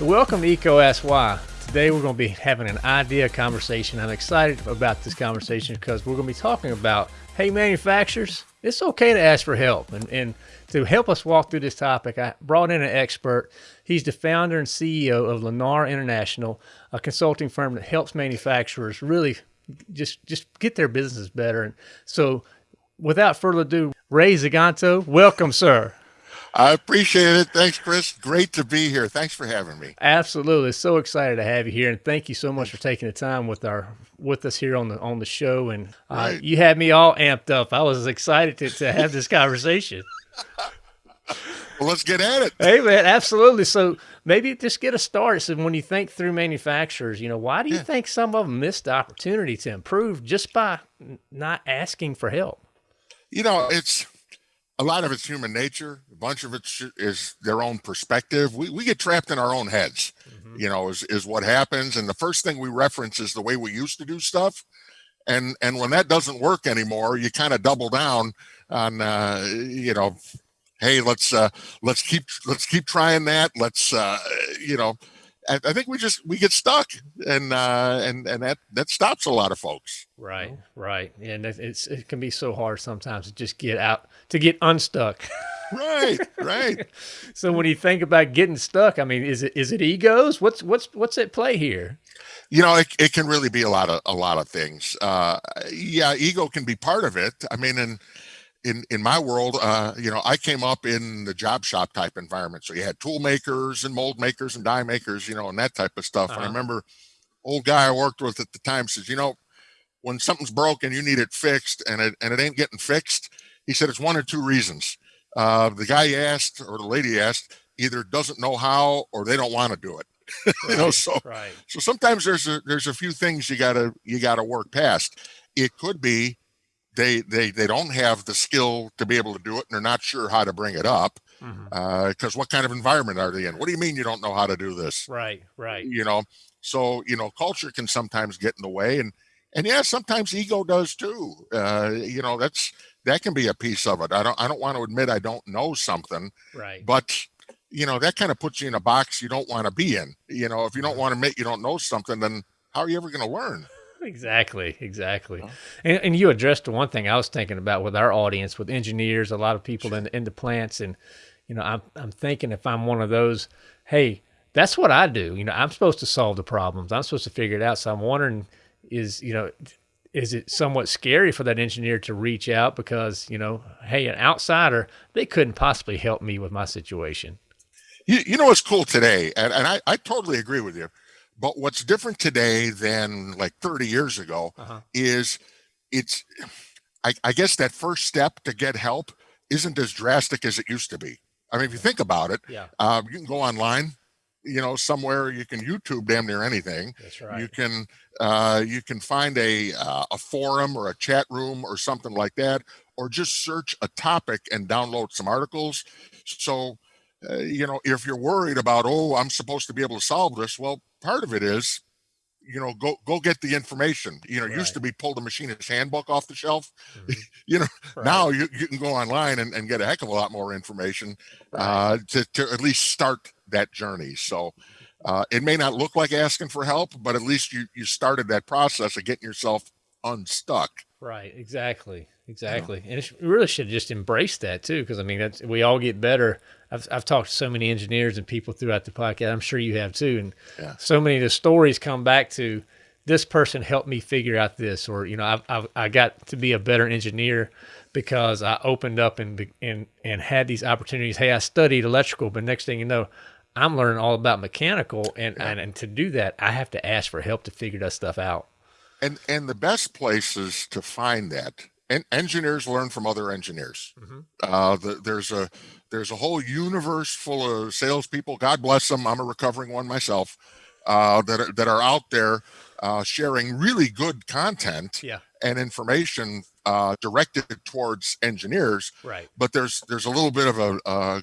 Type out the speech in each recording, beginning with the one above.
Welcome to Why. Today we're going to be having an idea conversation. I'm excited about this conversation because we're going to be talking about, hey, manufacturers, it's okay to ask for help. And, and to help us walk through this topic, I brought in an expert. He's the founder and CEO of Lennar International, a consulting firm that helps manufacturers really just just get their business better. And so, without further ado, Ray Zaganto, welcome, sir. I appreciate it. Thanks, Chris. Great to be here. Thanks for having me. Absolutely. So excited to have you here, and thank you so much for taking the time with our with us here on the on the show. And uh, right. you had me all amped up. I was excited to, to have this conversation. well, let's get at it. Hey, man, absolutely. So maybe just get a start. So when you think through manufacturers, you know, why do you yeah. think some of them missed the opportunity to improve just by not asking for help? You know, it's a lot of it's human nature. A bunch of it is their own perspective. We, we get trapped in our own heads, mm-hmm. you know, is, is what happens. And the first thing we reference is the way we used to do stuff. And, and when that doesn't work anymore, you kind of double down on, uh, you know, Hey, let's, uh, let's keep, let's keep trying that. Let's, uh, you know, I, I think we just we get stuck, and uh, and and that that stops a lot of folks. Right, right, and it's it can be so hard sometimes to just get out to get unstuck. right, right. so when you think about getting stuck, I mean, is it is it egos? What's what's what's at play here? You know, it, it can really be a lot of a lot of things. Uh, yeah, ego can be part of it. I mean, and in in my world, uh, you know, I came up in the job shop type environment. So you had tool makers and mold makers and die makers, you know, and that type of stuff. Uh -huh. And I uh-huh. remember old guy I worked with at the time says, you know, when something's broken, you need it fixed, and it and it ain't getting fixed. He said it's one or two reasons. Uh, the guy asked or the lady asked either doesn't know how or they don't want to do it. you know, so right. so sometimes there's a there's a few things you gotta you gotta work past. It could be they they they don't have the skill to be able to do it and they're not sure how to bring it up because mm -hmm. uh, what kind of environment are they in? What do you mean you don't know how to do this? Right right. You know so you know culture can sometimes get in the way and and yeah sometimes ego does too. Uh, you know that's that can be a piece of it. I don't i don't want to admit i don't know something right. but you know that kind of puts you in a box you don't want to be in. You know if you don't want to admit you don't know something then how are you ever going to learn Exactly, exactly. And, and you addressed the one thing I was thinking about with our audience, with engineers, a lot of people in, in the plants. And, you know, I'm, I'm thinking if I'm one of those, hey, that's what I do. You know, I'm supposed to solve the problems. I'm supposed to figure it out. So I'm wondering, is, you know, is it somewhat scary for that engineer to reach out because, you know, hey, an outsider, they couldn't possibly help me with my situation? You, you know what's cool today, and, and I, I totally agree with you. But what's different today than like 30 years ago uh -huh. is it's, I, I, guess that first step to get help isn't as drastic as it used to be. I mean, if you think about it, yeah. Um, you can go online, you know, somewhere you can YouTube damn near anything. That's right. You can, uh, you can find a, uh, a forum or a chat room or something like that, or just search a topic and download some articles. So, uh, you know, if you're worried about, oh, I'm supposed to be able to solve this, well, part of it is, you know, go go get the information. You know, right. used to be pull the machinist handbook off the shelf. Mm -hmm. you know, right. now you, you can go online and, and get a heck of a lot more information right. uh, to, to at least start that journey. So uh, it may not look like asking for help, but at least you you started that process of getting yourself unstuck. Right, exactly, exactly, and we really should just embrace that too, because I mean, that's we all get better. I've I've talked to so many engineers and people throughout the podcast. I'm sure you have too, and yeah. so many of the stories come back to this person helped me figure out this, or you know, I've, I've I got to be a better engineer because I opened up and and and had these opportunities. Hey, I studied electrical, but next thing you know, I'm learning all about mechanical, and yeah. and, and to do that, I have to ask for help to figure that stuff out. And and the best places to find that, and engineers learn from other engineers. Mm -hmm. uh, the, there's a there's a whole universe full of salespeople. God bless them. I'm a recovering one myself. Uh, that are, that are out there uh, sharing really good content yeah. and information uh, directed towards engineers. Right. But there's there's a little bit of a, uh,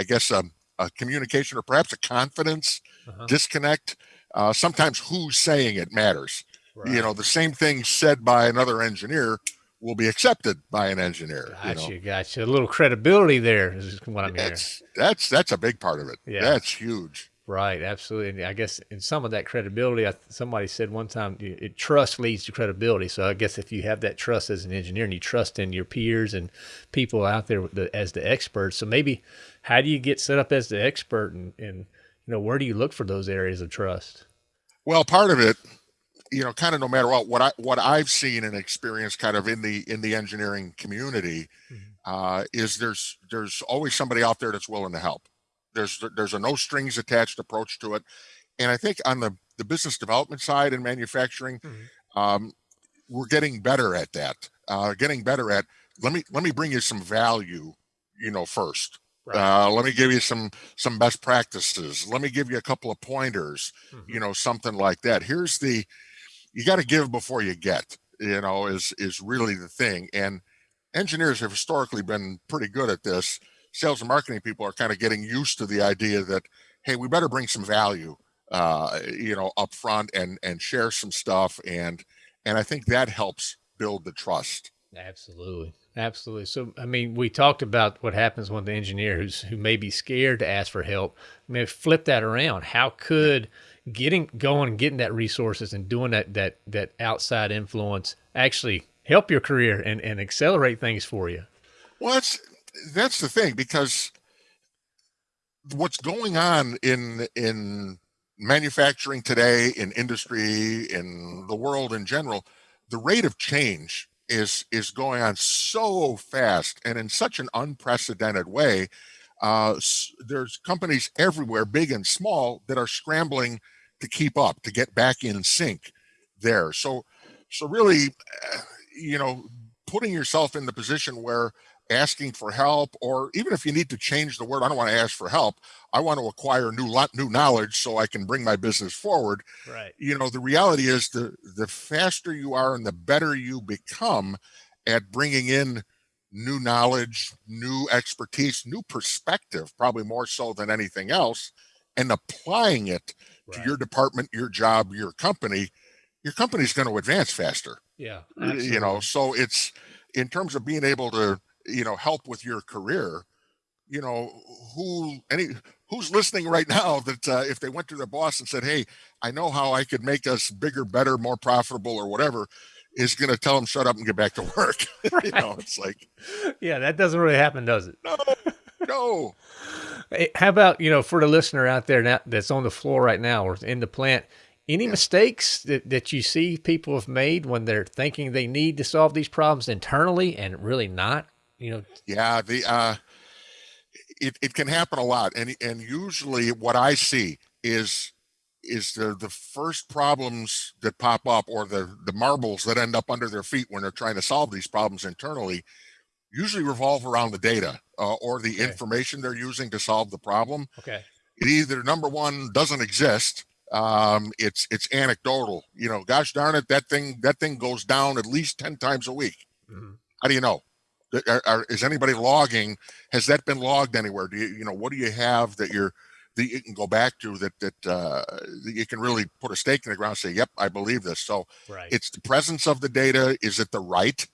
I guess a, a, communication or perhaps a confidence -huh. disconnect. Uh, sometimes who's saying it matters. Right. You know, the same thing said by another engineer will be accepted by an engineer. Gotcha, you know? gotcha. A little credibility there is what I'm that's, hearing. That's that's a big part of it. Yeah. That's huge. Right, absolutely. I guess in some of that credibility, I, somebody said one time, it, trust leads to credibility. So I guess if you have that trust as an engineer and you trust in your peers and people out there the, as the experts, so maybe how do you get set up as the expert, and, and you know where do you look for those areas of trust? Well, part of it, you know, kind of no matter what, what I what I've seen and experienced, kind of in the in the engineering community, mm-hmm. uh, is there's there's always somebody out there that's willing to help there's there's a no strings attached approach to it, and I think on the the business development side and manufacturing, mm-hmm. um, we're getting better at that. Uh, getting better at let me let me bring you some value, you know, first. Right. Uh, let me give you some some best practices. Let me give you a couple of pointers. Mm-hmm. You know, something like that. Here's the you got to give before you get. You know, is is really the thing. And engineers have historically been pretty good at this sales and marketing people are kind of getting used to the idea that hey we better bring some value uh, you know up front and and share some stuff and and i think that helps build the trust absolutely absolutely so i mean we talked about what happens when the engineer who's who may be scared to ask for help I mean, flip that around how could getting going getting that resources and doing that that that outside influence actually help your career and and accelerate things for you. Well that's that's the thing because what's going on in in manufacturing today in industry in the world in general the rate of change is is going on so fast and in such an unprecedented way uh, there's companies everywhere big and small that are scrambling to keep up to get back in sync there so so really uh, you know putting yourself in the position where asking for help, or even if you need to change the word, I don't want to ask for help. I want to acquire new lot, new knowledge so I can bring my business forward. Right. You know, the reality is the the faster you are and the better you become at bringing in new knowledge, new expertise, new perspective, probably more so than anything else, and applying it right. to your department, your job, your company, your company's going to advance faster. Yeah. Absolutely. You know, so it's in terms of being able to you know help with your career you know who any who's listening right now that uh, if they went to their boss and said hey i know how i could make us bigger better more profitable or whatever is going to tell them shut up and get back to work. Right. you know it's like yeah that doesn't really happen does it? No no. Hey, how about you know for the listener out there now that's on the floor right now or in the plant any yeah. mistakes that, that you see people have made when they're thinking they need to solve these problems internally and really not you know? Yeah the uh it, it can happen a lot. And and usually what i see is is the the first problems that pop up or the the marbles that end up under their feet when they're trying to solve these problems internally usually revolve around the data uh, or the okay. information they're using to solve the problem okay it either number one doesn't exist um it's it's anecdotal you know gosh darn it that thing that thing goes down at least 10 times a week mm-hmm. how do you know are, are, is anybody logging? Has that been logged anywhere? Do you, you know, what do you have that you're, that you can go back to that, that, uh, you can really put a stake in the ground and say, yep, I believe this. So right. it's the presence of the data. Is it the right,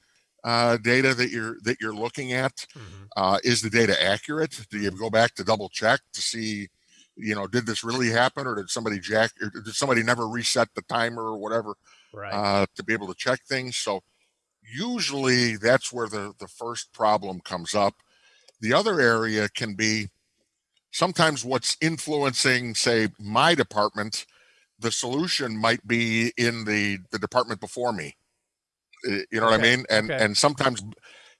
uh, data that you're, that you're looking at? Mm-hmm. Uh, is the data accurate? Do you go back to double check to see, you know, did this really happen or did somebody jack, or did somebody never reset the timer or whatever, right. uh, to be able to check things? So, usually that's where the, the first problem comes up. The other area can be sometimes what's influencing, say, my department, the solution might be in the, the department before me. You know okay. what I mean? And okay. and sometimes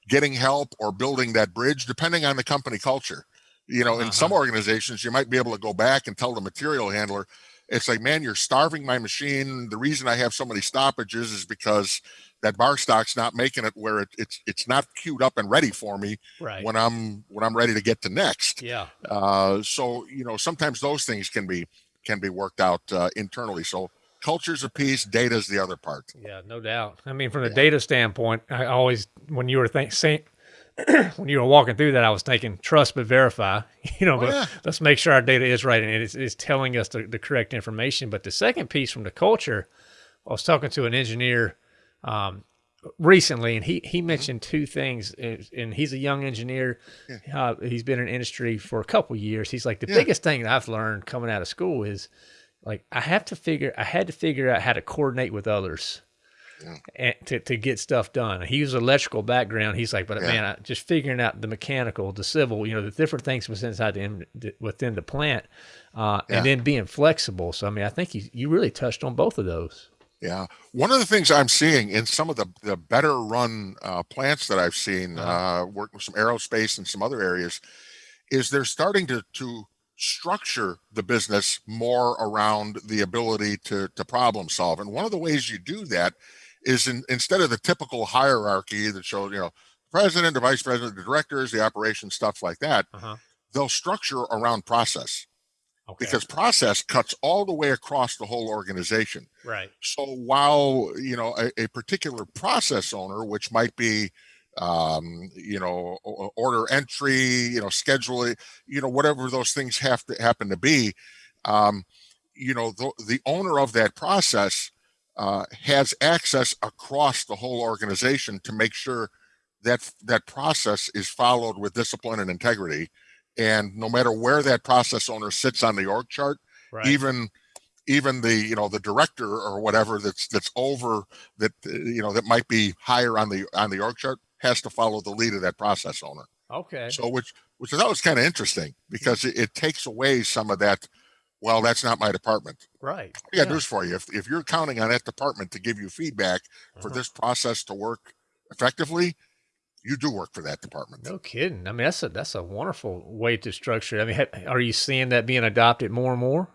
getting help or building that bridge, depending on the company culture. You know, in uh-huh. some organizations, you might be able to go back and tell the material handler, it's like, man, you're starving my machine. The reason I have so many stoppages is because that bar stock's not making it where it, it's it's not queued up and ready for me right. when I'm when I'm ready to get to next. Yeah. Uh, so you know sometimes those things can be can be worked out uh, internally. So culture's a piece, data's the other part. Yeah, no doubt. I mean, from the yeah. data standpoint, I always when you were think, saying when you were walking through that, I was thinking trust but verify. You know, oh, but yeah. let's make sure our data is right and it's, it's telling us the, the correct information. But the second piece from the culture, I was talking to an engineer um, recently, and he he mentioned two things, and he's a young engineer. Yeah. Uh, he's been in industry for a couple years. He's like the yeah. biggest thing that I've learned coming out of school is like I have to figure I had to figure out how to coordinate with others. Yeah. And to, to get stuff done. He was electrical background. He's like, but yeah. man, I, just figuring out the mechanical, the civil, you know, the different things within inside the within the plant, uh, yeah. and then being flexible. So I mean, I think you you really touched on both of those. Yeah, one of the things I'm seeing in some of the the better run uh, plants that I've seen, uh-huh. uh, work with some aerospace and some other areas, is they're starting to to structure the business more around the ability to to problem solve. And one of the ways you do that is in, instead of the typical hierarchy that shows you know president, the vice president, the directors, the operations stuff like that, uh-huh. they'll structure around process. Okay. Because process cuts all the way across the whole organization. Right. So while you know a, a particular process owner, which might be um, you know, order entry, you know, scheduling, you know, whatever those things have to happen to be, um, you know, the, the owner of that process uh, has access across the whole organization to make sure that that process is followed with discipline and integrity and no matter where that process owner sits on the org chart right. even even the you know the director or whatever that's that's over that you know that might be higher on the on the org chart has to follow the lead of that process owner okay so which which I thought was kind of interesting because it, it, takes away some of that well that's not my department right i got yeah. news for you if, if you're counting on that department to give you feedback uh-huh. for this process to work effectively you do work for that department. No kidding. I mean, that's a that's a wonderful way to structure. It. I mean, are you seeing that being adopted more and more?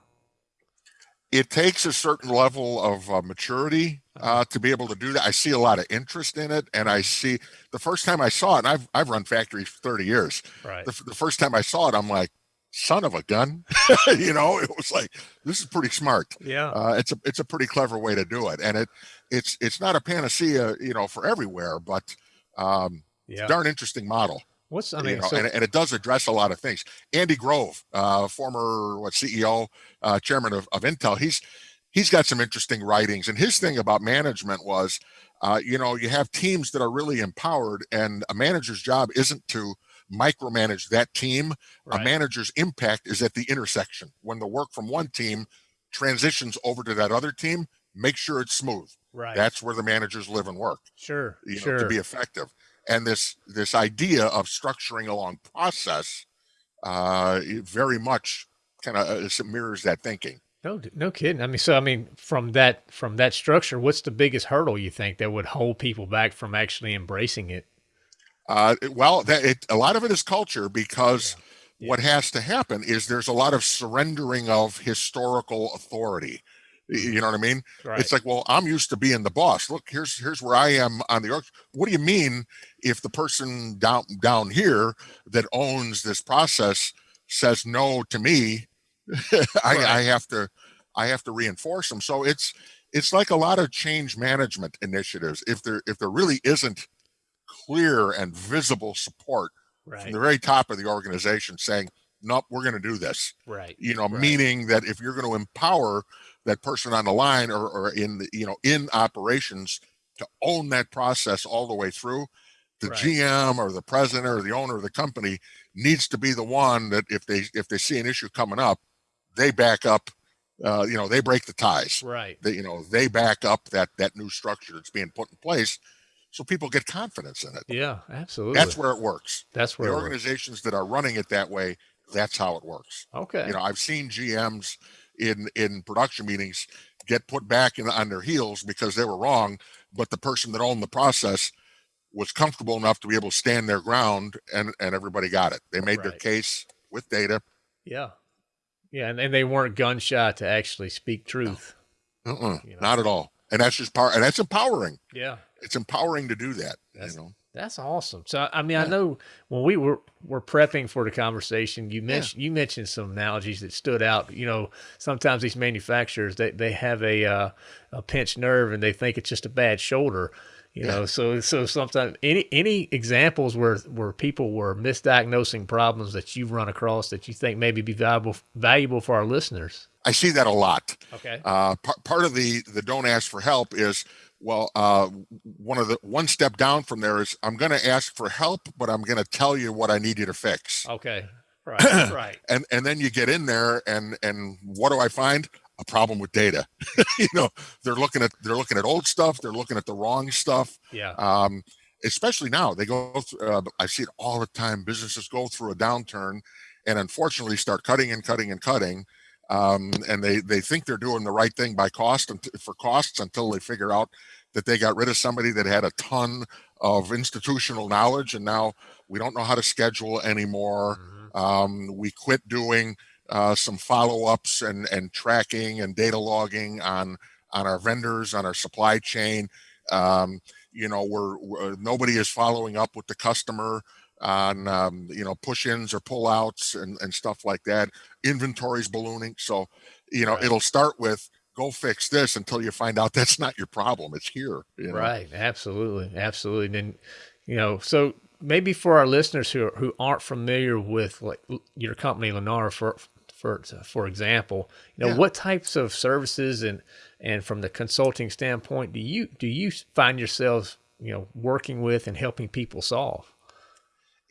It takes a certain level of uh, maturity uh, to be able to do that. I see a lot of interest in it, and I see the first time I saw it. And I've I've run factories for thirty years. Right. The, the first time I saw it, I'm like, son of a gun you know it was like this is pretty smart yeah uh, it's a it's a pretty clever way to do it and it it's it's not a panacea you know for everywhere but um yeah. darn interesting model. What's I mean, you know, so- and, and, it does address a lot of things. Andy Grove, uh, former what CEO, uh, chairman of, of Intel, he's he's got some interesting writings. And his thing about management was, uh, you know, you have teams that are really empowered, and a manager's job isn't to micromanage that team. Right. A manager's impact is at the intersection when the work from one team transitions over to that other team. Make sure it's smooth. Right. That's where the managers live and work. Sure. You know, sure. to be effective and this this idea of structuring along process uh, very much kind of uh, mirrors that thinking. No, no kidding. I mean, so I mean, from that from that structure, what's the biggest hurdle you think that would hold people back from actually embracing it? Uh, well, that it, a lot of it is culture because yeah. Yeah. what has to happen is there's a lot of surrendering of historical authority. You know what I mean? Right. It's like, well, I'm used to being the boss. Look, here's here's where I am on the. What do you mean if the person down down here that owns this process says no to me? I, right. I have to I have to reinforce them. So it's it's like a lot of change management initiatives. If there if there really isn't clear and visible support right. from the very top of the organization saying, nope, we're going to do this. Right. You know, right. meaning that if you're going to empower that person on the line or, or in the, you know in operations to own that process all the way through the right. gm or the president or the owner of the company needs to be the one that if they if they see an issue coming up they back up uh, you know they break the ties. Right. They, you know they back up that that new structure that's being put in place so people get confidence in it. Yeah absolutely. that's where it works. That's where the organizations works. that are running it that way that's how it works. Okay. You know i've seen gms in in production meetings get put back in, on their heels because they were wrong, but the person that owned the process was comfortable enough to be able to stand their ground and and everybody got it. They made right. their case with data. Yeah. Yeah, and, and they weren't gunshot to actually speak truth. No. Uh-uh, you know? Not at all. And that's just power and that's empowering. Yeah. It's empowering to do that. That's, you know. That's awesome. So I mean, yeah. I know when we were were prepping for the conversation, you mentioned yeah. you mentioned some analogies that stood out. You know, sometimes these manufacturers they, they have a uh, a pinched nerve and they think it's just a bad shoulder. You yeah. know, so so sometimes any any examples where where people were misdiagnosing problems that you've run across that you think maybe be valuable valuable for our listeners. I see that a lot. Okay. Uh, part of the the don't ask for help is Well, uh, one of the one step down from there is I'm going to ask for help, but I'm going to tell you what I need you to fix. Okay. Right. right. and and then you get in there and and what do I find? A problem with data. you know, they're looking at they're looking at old stuff. They're looking at the wrong stuff. Yeah. Um, especially now they go through, uh, I see it all the time. Businesses go through a downturn and unfortunately start cutting and cutting and cutting um, and they they think they're doing the right thing by cost and for costs until they figure out that they got rid of somebody that had a ton of institutional knowledge and now we don't know how to schedule anymore mm-hmm. um, we quit doing uh, some follow-ups and and tracking and data logging on on our vendors on our supply chain um, you know we're, we're, nobody is following up with the customer on um, you know push-ins or pull-outs and, and stuff like that inventories ballooning so you know right. it'll start with go fix this until you find out that's not your problem it's here you know? right absolutely absolutely and you know so maybe for our listeners who, who aren't familiar with like your company lennar for for for example you know yeah. what types of services and and from the consulting standpoint do you do you find yourselves you know working with and helping people solve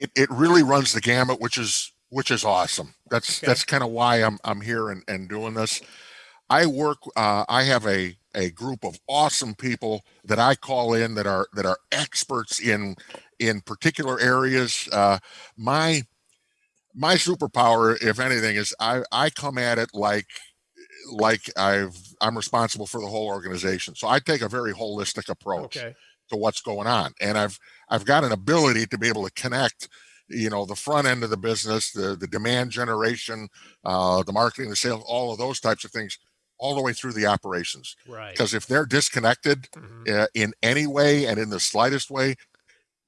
it, it really runs the gamut, which is which is awesome. That's okay. that's kind of why I'm I'm here and, and doing this. I work. Uh, I have a a group of awesome people that I call in that are that are experts in in particular areas. Uh, my my superpower, if anything, is I I come at it like like I've I'm responsible for the whole organization. So I take a very holistic approach. Okay to what's going on. And I've I've got an ability to be able to connect, you know, the front end of the business, the the demand generation, uh, the marketing, the sales, all of those types of things, all the way through the operations. Right. Because if they're disconnected mm-hmm. uh, in any way and in the slightest way,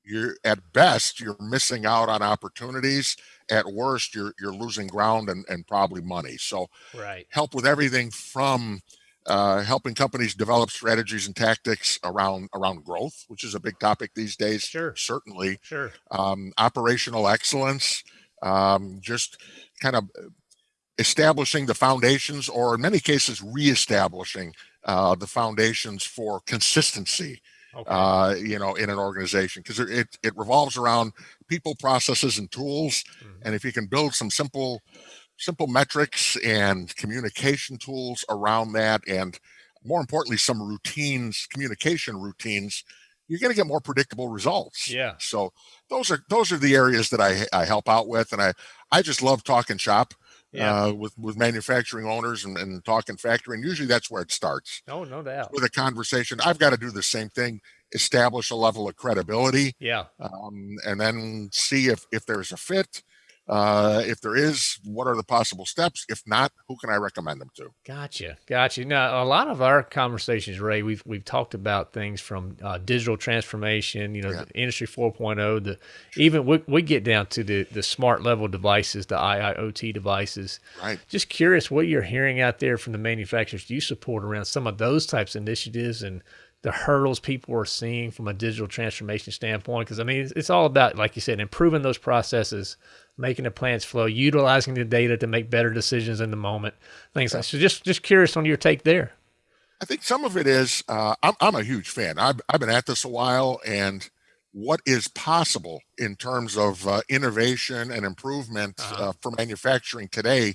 you're at best you're missing out on opportunities. At worst, you're you're losing ground and, and probably money. So right. help with everything from uh, helping companies develop strategies and tactics around around growth, which is a big topic these days. Sure, certainly. Sure. Um, operational excellence, um, just kind of establishing the foundations, or in many cases, reestablishing uh, the foundations for consistency. Okay. Uh, you know, in an organization, because it it revolves around people, processes, and tools. Mm-hmm. And if you can build some simple simple metrics and communication tools around that and more importantly some routines communication routines you're going to get more predictable results. Yeah. So those are those are the areas that i i help out with and i i just love talking shop yeah. Uh, with with manufacturing owners and, and talking factory and usually that's where it starts. Oh no doubt. with a conversation i've got to do the same thing establish a level of credibility yeah. um, and then see if if there's a fit uh, if there is, what are the possible steps? If not, who can I recommend them to? Gotcha, gotcha. Now, a lot of our conversations, Ray, we've we've talked about things from uh, digital transformation, you know, yeah. industry 4.0, the even we, we get down to the the smart level devices, the IIoT devices. Right. Just curious what you're hearing out there from the manufacturers you support around some of those types of initiatives and the hurdles people are seeing from a digital transformation standpoint because i mean it's, it's, all about like you said improving those processes making the plants flow, utilizing the data to make better decisions in the moment, things yeah. like. So just just curious on your take there. I think some of it is uh, I'm I'm a huge fan. I've I've been at this a while, and what is possible in terms of uh, innovation and improvement uh-huh. uh, for manufacturing today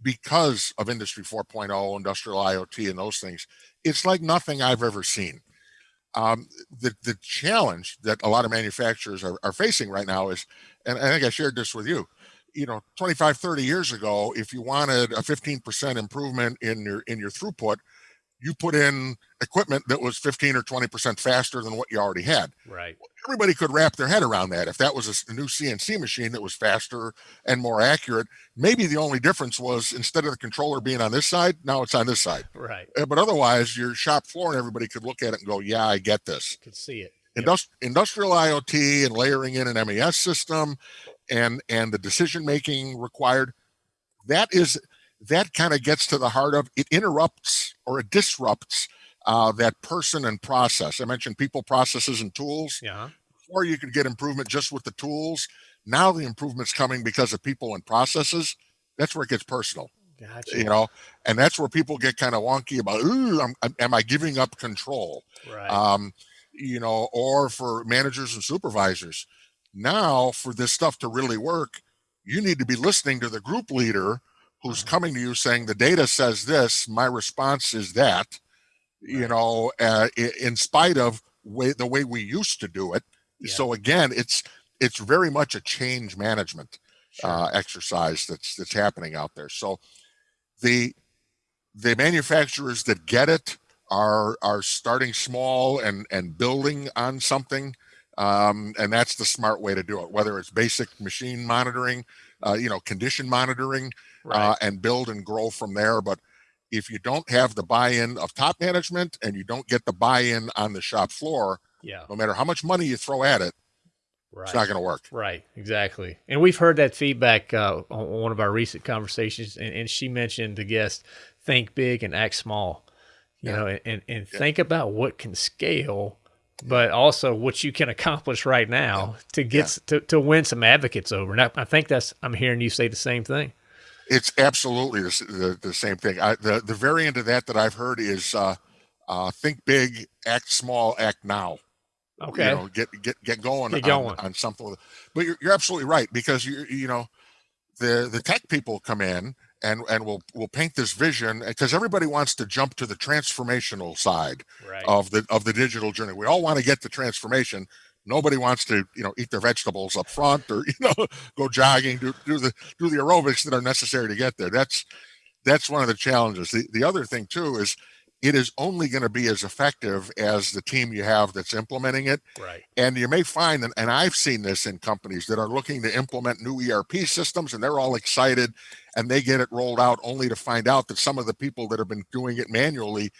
because of industry 4.0 industrial iot and those things it's like nothing i've ever seen um, the the challenge that a lot of manufacturers are, are facing right now is and I think I shared this with you, you know, 25, 30 years ago, if you wanted a 15% improvement in your in your throughput, you put in equipment that was 15 or 20% faster than what you already had. Right. Everybody could wrap their head around that. If that was a new CNC machine that was faster and more accurate, maybe the only difference was instead of the controller being on this side, now it's on this side. Right. Uh, but otherwise, your shop floor and everybody could look at it and go, yeah, I get this. Could see it. Industri- industrial IoT and layering in an MES system and and the decision making required that is that kind of gets to the heart of it interrupts or it disrupts uh, that person and process. I mentioned people, processes, and tools. Yeah. Before you could get improvement just with the tools. Now the improvement's coming because of people and processes. That's where it gets personal. Gotcha. You know, and that's where people get kind of wonky about, I'm, I'm, am I giving up control? Right. Um, you know, or for managers and supervisors. Now, for this stuff to really work, you need to be listening to the group leader who's uh-huh. coming to you saying the data says this, my response is that, right. you know, uh, in spite of way the way we used to do it. Yeah. So again, it's it's very much a change management sure. uh, exercise that's that's happening out there. So the the manufacturers that get it are are starting small and and building on something um, and that's the smart way to do it whether it's basic machine monitoring uh, you know condition monitoring uh, right. uh, and build and grow from there but if you don't have the buy-in of top management and you don't get the buy-in on the shop floor yeah no matter how much money you throw at it Right. It's not going to work. Right, exactly. And we've heard that feedback uh, on one of our recent conversations, and, and, she mentioned the guest think big and act small. You yeah. know, and, and, and yeah. think about what can scale, but also what you can accomplish right now to get to, to win some advocates over. And I, I, think that's I'm hearing you say the same thing. It's absolutely the, the, the same thing. I, the the variant of that that I've heard is uh, uh, think big, act small, act now. Okay. You know, get get get going, get going. On, on something. But you're, you're absolutely right because you you know the the tech people come in and and we'll we'll paint this vision because everybody wants to jump to the transformational side right. of the of the digital journey. We all want to get the transformation. Nobody wants to you know eat their vegetables up front or you know go jogging, do do the do the aerobics that are necessary to get there. That's that's one of the challenges. The the other thing too is it is only going to be as effective as the team you have that's implementing it. Right. And you may find, and, and I've seen this in companies that are looking to implement new ERP systems and they're all excited and they get it rolled out only to find out that some of the people that have been doing it manually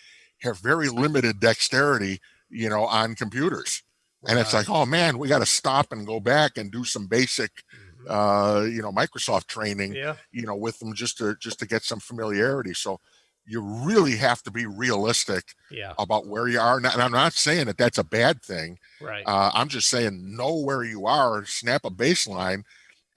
have very limited dexterity, you know, on computers. And it's like, oh man, we got to stop and go back and do some basic, mm-hmm. uh, you know, Microsoft training, yeah. you know, with them just to just to get some familiarity. So you really have to be realistic yeah. about where you are. And I'm not saying that that's a bad thing. Right. Uh, I'm just saying know where you are, snap a baseline,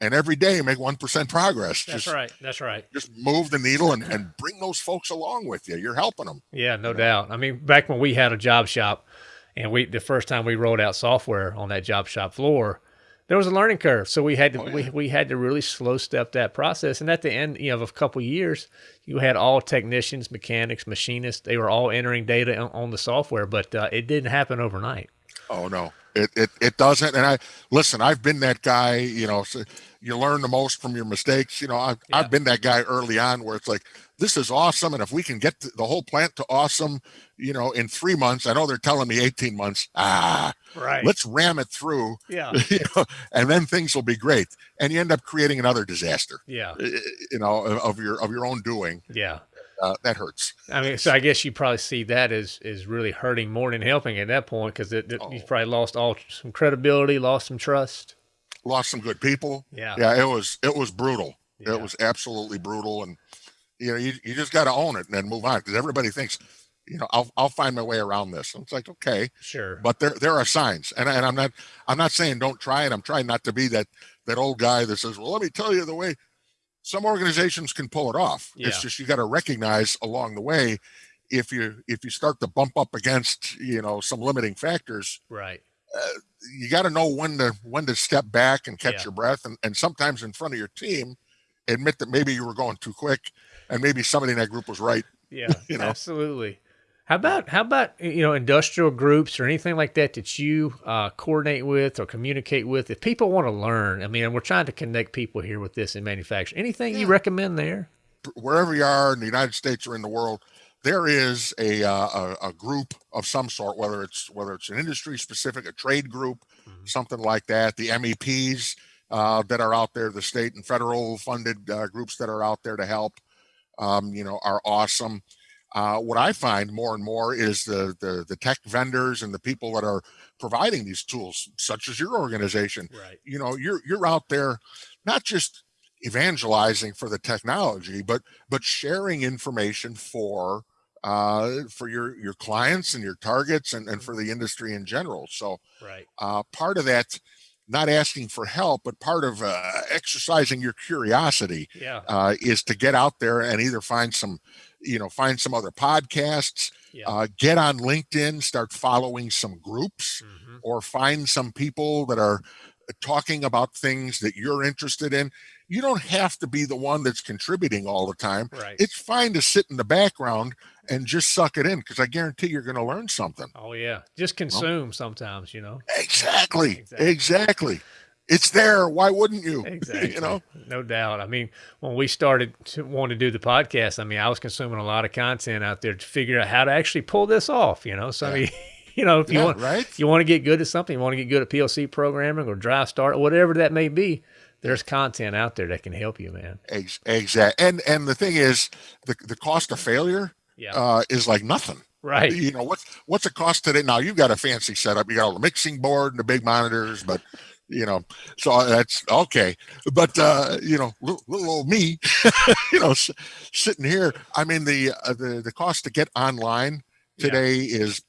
and every day make 1% progress. That's just, right. That's right. Just move the needle and, and bring those folks along with you. You're helping them. Yeah, no doubt. I mean, back when we had a job shop and we, the first time we rolled out software on that job shop floor, there was a learning curve. So we had to oh, yeah. we, we had to really slow step that process. And at the end, you know, of a couple of years, you had all technicians, mechanics, machinists. They were all entering data on, on the software, but uh, it didn't happen overnight. Oh no, it, it it doesn't. And I listen. I've been that guy. You know, so you learn the most from your mistakes. You know, I've yeah. I've been that guy early on where it's like this is awesome, and if we can get the whole plant to awesome, you know, in three months. I know they're telling me 18 months. Ah, right. Let's ram it through. Yeah. You know, and then things will be great. And you end up creating another disaster. Yeah. You know, of your of your own doing. Yeah. Uh, that hurts. I mean, so I guess you probably see that as is really hurting more than helping at that point because oh. you've probably lost all some credibility, lost some trust, lost some good people. Yeah. Yeah. It was it was brutal. Yeah. It was absolutely brutal, and you know you, you just got to own it and then move on because everybody thinks you know, I'll I'll find my way around this. And it's like, okay, sure. But there there are signs, and and I'm not I'm not saying don't try it. I'm trying not to be that that old guy that says, well, let me tell you the way. Some organizations can pull it off. Yeah. It's just you got to recognize along the way if you if you start to bump up against you know some limiting factors. Right. Uh, you got to know when to when to step back and catch yeah. your breath, and and sometimes in front of your team, admit that maybe you were going too quick, and maybe somebody in that group was right. Yeah, you know? absolutely. How about how about you know industrial groups or anything like that that you uh, coordinate with or communicate with? If people want to learn, I mean, we're trying to connect people here with this in manufacturing. Anything yeah. you recommend there? Wherever you are in the United States or in the world, there is a, uh, a, a group of some sort, whether it's whether it's an industry specific, a trade group, mm-hmm. something like that. The MEPs uh, that are out there, the state and federal funded uh, groups that are out there to help, um, you know, are awesome. Uh, what I find more and more is the, the, the tech vendors and the people that are providing these tools, such as your organization. Right. You know, you're you're out there not just evangelizing for the technology, but but sharing information for uh, for your your clients and your targets and, and for the industry in general. So right. uh, part of that not asking for help, but part of uh, exercising your curiosity yeah. uh, is to get out there and either find some, you know, find some other podcasts, Yeah. uh, get on LinkedIn, start following some groups, Mhm. or find some people that are talking about things that you're interested in. You don't have to be the one that's contributing all the time. Right. It's fine to sit in the background and just suck it in because I guarantee you're going to learn something. oh yeah. Just consume sometimes, you know. Exactly. Exactly. Exactly. It's there. Why wouldn't you? Exactly. you know? no doubt. I mean, when we started to want to do the podcast, I mean, I was consuming a lot of content out there to figure out how to actually pull this off. You know, so I mean, you know, if you want, right? you want to get good at something, you want to get good at PLC programming or drive start, or whatever that may be. There's content out there that can help you, man. Ex- exact. And and the thing is, the the cost of failure Yeah. uh, is like nothing. right. You know what's what's it cost today? Now you've got a fancy setup. You got all the mixing board and the big monitors, but you know, so that's okay. But uh, you know, little, little old me, you know, s- sitting here. I mean, the uh, the the cost to get online Yeah. today is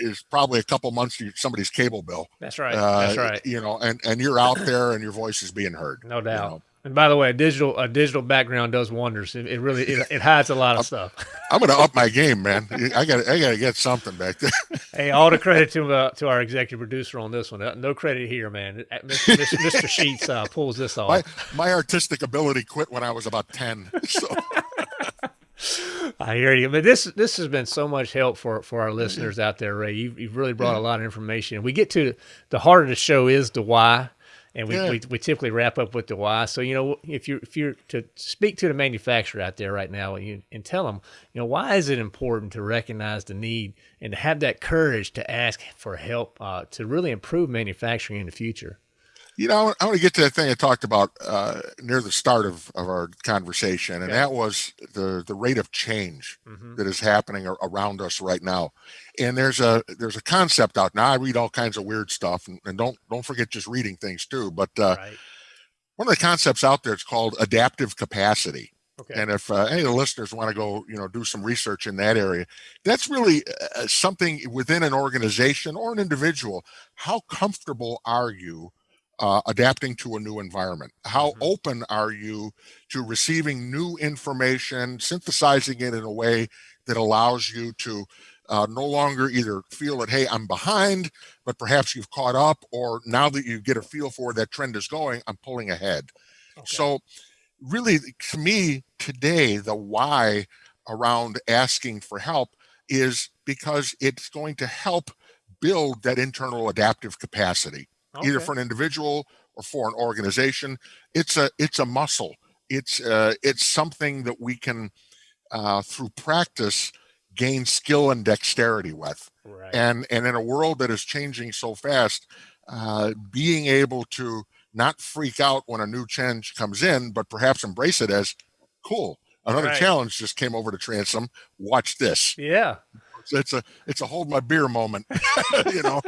is probably a couple months to somebody's cable bill. That's right. Uh, That's right. You know, and and you're out there and your voice is being heard. No you doubt. know. And by the way, a digital a digital background does wonders. It, it really it, it hides a lot of stuff. I'm gonna up my game, man. I got I got to get something back there. Hey, all the credit to uh, to our executive producer on this one. Uh, No credit here, man. Uh, Mr. Mr. Mr. Sheets uh, pulls this off. my my artistic ability quit when I was about ten. So I hear you, but this this has been so much help for for our listeners out there, Ray. You've, you've really brought a lot of information. We get to the heart of the show is the why, and we, we, we typically wrap up with the why. So you know, if you if you're to speak to the manufacturer out there right now and, you, and tell them, you know, why is it important to recognize the need and to have that courage to ask for help uh, to really improve manufacturing in the future. You know, I want to get to that thing I talked about uh, near the start of, of our conversation, and Yeah. that was the the rate of change Mhm. that is happening around us right now. And there's a there's a concept out now. I read all kinds of weird stuff, and, and don't don't forget just reading things too. But uh, right. one of the concepts out there is called adaptive capacity. Okay. And if uh, any of the listeners want to go, you know, do some research in that area, that's really uh, something within an organization or an individual. How comfortable are you uh, adapting to a new environment? How Mhm. open are you to receiving new information, synthesizing it in a way that allows you to uh, no longer either feel that, hey, I'm behind, but perhaps you've caught up, or now that you get a feel for that trend is going, I'm pulling ahead. Okay. So, really, to me, today, the why around asking for help is because it's going to help build that internal adaptive capacity, either for an individual or for an organization. It's a it's a muscle. It's uh, it's something that we can uh, through practice gain skill and dexterity with right. and and in a world that is changing so fast uh, being able to not freak out when a new change comes in but perhaps embrace it as cool another Right. challenge just came over to transom watch this yeah. It's, it's a it's a hold my beer moment you know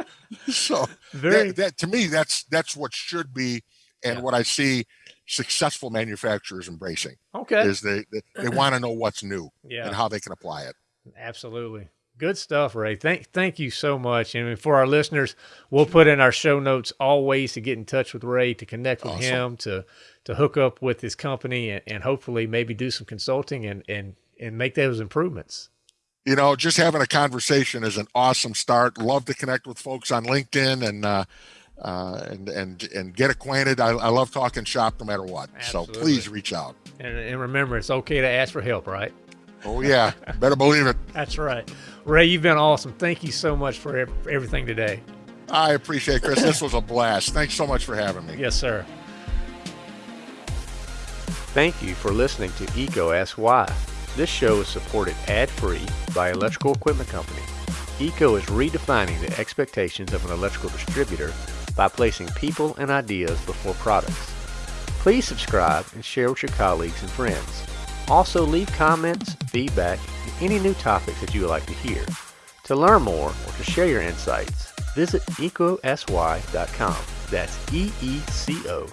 so Very. that, that to me that's that's what should be and Yeah. what i see successful manufacturers embracing okay. is they they, they want to know what's new yeah. and how they can apply it Absolutely. Good stuff, Ray. Thank thank you so much. And for our listeners, we'll put in our show notes all ways to get in touch with Ray, to connect with Awesome. him, to to hook up with his company and, and hopefully maybe do some consulting and, and and make those improvements. You know, just having a conversation is an awesome start. Love to connect with folks on LinkedIn and uh, uh, and and and get acquainted. I, I love talking shop no matter what. So please reach out. And, and remember, it's okay to ask for help, right? Oh yeah, better believe it. That's right. Ray, you've been awesome. Thank you so much for, for everything today. I appreciate it, Chris. This was a blast. Thanks so much for having me. Yes, sir. Thank you for listening to EECO Ask Why. This show is supported ad-free by Electrical Equipment Company. EECO is redefining the expectations of an electrical distributor by placing people and ideas before products. Please subscribe and share with your colleagues and friends. Also leave comments, feedback, and any new topics that you would like to hear. To learn more or to share your insights, visit eecoaskswhy.com. That's E E C O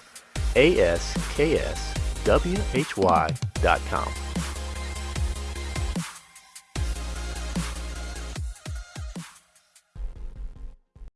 A S K S W H Y dot com.